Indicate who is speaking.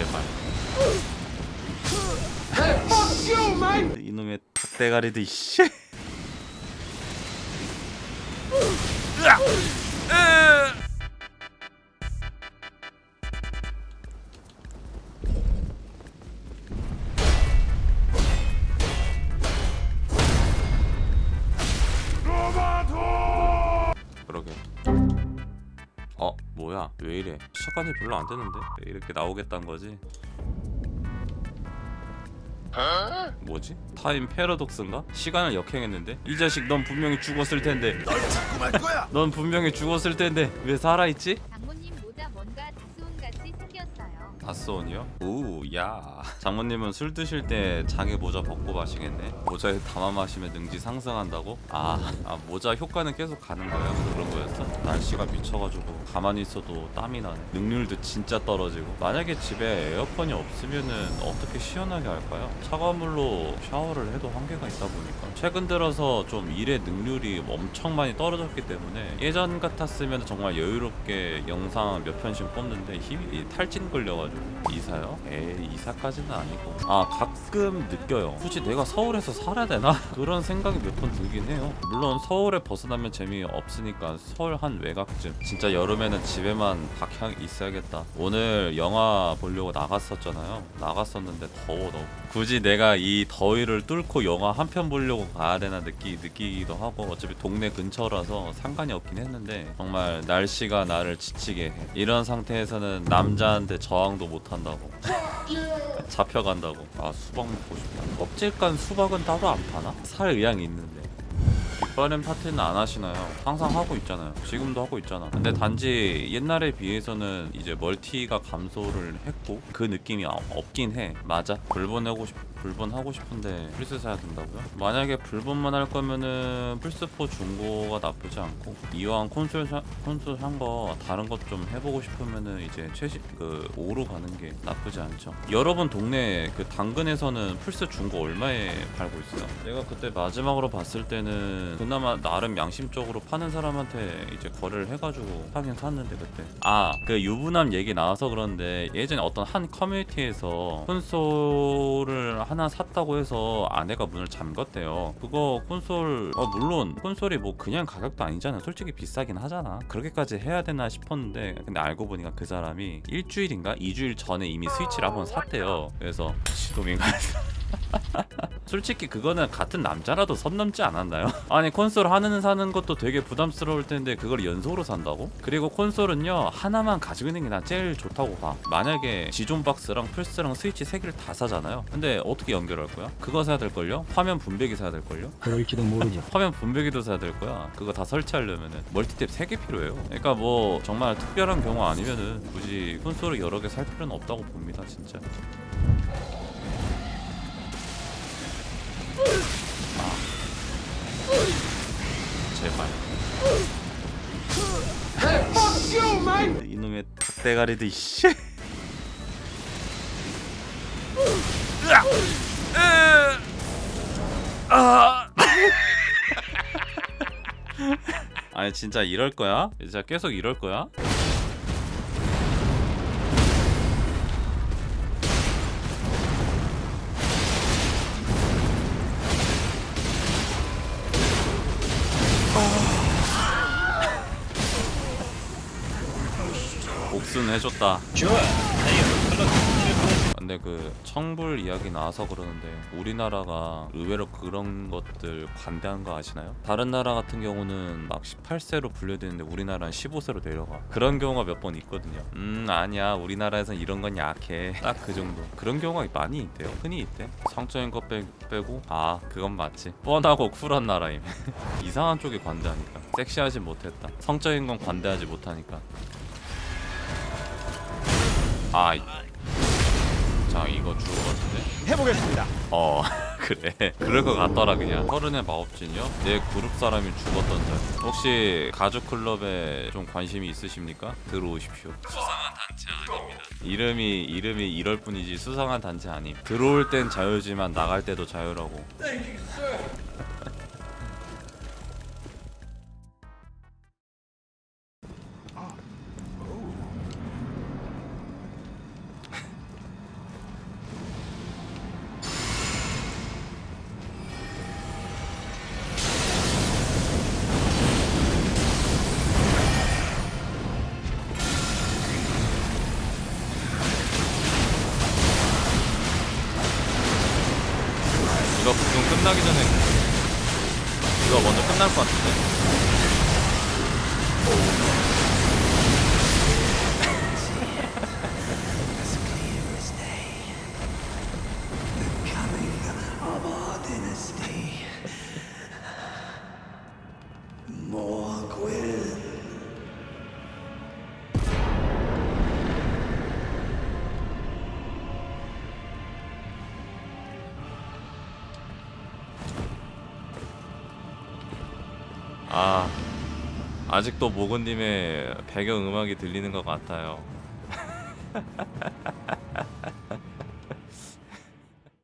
Speaker 1: 제발! 이놈의 닭대가리들 씨! 그러게 어 뭐야 왜 이래 시간이 별로 안 되는데 왜 이렇게 나오겠다는 거지 뭐지? time paradox인가? 시간을 역행했는데? 이 자식 넌 분명히 죽었을 텐데
Speaker 2: 널 잡고 말 거야.
Speaker 1: 넌 분명히 죽었을 텐데 왜 살아있지?
Speaker 3: 같이 생겼어요.
Speaker 1: 다스온이요? 오야 장모님은 술 드실 때 장에 모자 벗고 마시겠네 모자에 담아 마시면 능지 상승한다고? 아, 아 모자 효과는 계속 가는 거야? 그런 거였어? 날씨가 미쳐가지고 가만히 있어도 땀이 나네 능률도 진짜 떨어지고 만약에 집에 에어컨이 없으면은 어떻게 시원하게 할까요? 차가운 물로 샤워를 해도 한계가 있다 보니까 최근 들어서 좀 일의 능률이 엄청 많이 떨어졌기 때문에 예전 같았으면 정말 여유롭게 영상 몇 편씩 뽑는데 힘이 탈진 걸려가지고 이사요? 에이 이사까지는 아니고. 아 가끔 느껴요. 굳이 내가 서울에서 살아야 되나? 그런 생각이 몇 번 들긴 해요. 물론 서울에 벗어나면 재미없으니까 서울 한 외곽쯤. 진짜 여름에는 집에만 박향 있어야겠다. 오늘 영화 보려고 나갔었잖아요. 나갔었는데 더워 너무 굳이 내가 이 더위를 뚫고 영화 한 편 보려고 가야 되나 느끼, 느끼기도 하고 어차피 동네 근처라서 상관이 없긴 했는데 정말 날씨가 나를 지치게 해. 이런 상태에서는 남자한테 저항도 못한다고 잡혀간다고 아 수박 먹고 싶다 껍질 깐 수박은 따로 안 파나? 살 의향이 있는데 뒷바람 파티는 안 하시나요? 항상 하고 있잖아요. 지금도 하고 있잖아. 근데 단지 옛날에 비해서는 이제 멀티가 감소를 했고 그 느낌이 아- 없긴 해. 맞아. 불본하고 싶 불본 하고 싶은데 플스 사야 된다고요? 만약에 불본만 할 거면은 플스4 중고가 나쁘지 않고 이왕 콘솔 사, 콘솔 산 거 다른 것 좀 해보고 싶으면은 이제 최신 그 5로 가는 게 나쁘지 않죠. 여러분 동네 그 당근에서는 플스 중고 얼마에 팔고 있어요? 내가 그때 마지막으로 봤을 때는 그나마 나름 양심적으로 파는 사람한테 이제 거래를 해가지고 사긴 샀는데 그때 아 그 유부남 얘기 나와서 그런데 예전에 어떤 한 커뮤니티에서 콘솔을 하나 샀다고 해서 아내가 문을 잠갔대요. 그거 콘솔 어 물론 콘솔이 뭐 그냥 가격도 아니잖아 솔직히 비싸긴 하잖아. 그렇게까지 해야 되나 싶었는데 근데 알고 보니까 그 사람이 일주일인가? 2주일 전에 이미 스위치를 한번 샀대요. 그래서 시동인가 솔직히 그거는 같은 남자라도 선 넘지 않았나요? 아니 콘솔 하나는 사는 것도 되게 부담스러울 텐데 그걸 연속으로 산다고? 그리고 콘솔은요 하나만 가지고 있는 게 난 제일 좋다고 봐 만약에 지존 박스랑 플스랑 스위치 세 개를 다 사잖아요 근데 어떻게 연결할 거야? 그거 사야 될걸요? 화면 분배기 사야 될걸요?
Speaker 4: 그럴지도 모르죠.
Speaker 1: 화면 분배기도 사야 될 거야. 그거 다 설치하려면은 멀티탭 3개 필요해요. 그러니까 뭐 정말 특별한 경우 아니면은 굳이 콘솔을 여러 개 살 필요는 없다고 봅니다, 진짜. 제발. 이놈의 닭대가리들 씨. 으악! 으! 아! 아니 진짜 이럴 거야? 진짜 계속 이럴 거야? 복수는 해줬다. 근데 그 청불 이야기 나와서 그러는데 우리나라가 의외로 그런 것들 관대한 거 아시나요? 다른 나라 같은 경우는 막 18세로 분류되는데 우리나라는 15세로 내려가. 그런 경우가 몇 번 있거든요. 음 아니야. 우리나라에선 이런 건 약해. 딱 그 정도. 그런 경우가 많이 있대요. 흔히 있대. 성적인 것 빼, 빼고 아 그건 맞지. 뻔하고 쿨한 나라임. 이상한 쪽이 관대하니까. 섹시하지 못했다. 성적인 건 관대하지 못하니까 아 이- 자 이거 죽을 것 같은데?
Speaker 4: 해보겠습니다.
Speaker 1: 어 그래. 그럴 것 같더라 그냥. 서른의 마법진이요? 내 그룹 사람이 죽었던 자 혹시 가죽 클럽에 좀 관심이 있으십니까? 들어오십시오. 수상한 단체 아닙니다. 이름이 이름이 이럴 뿐이지 수상한 단체 아님. 들어올 땐 자유지만 나갈 때도 자유라고
Speaker 5: 끝나기 전에 이거 먼저 끝날 것 같은데. 아 아직도 모건님의 배경 음악이 들리는 것 같아요.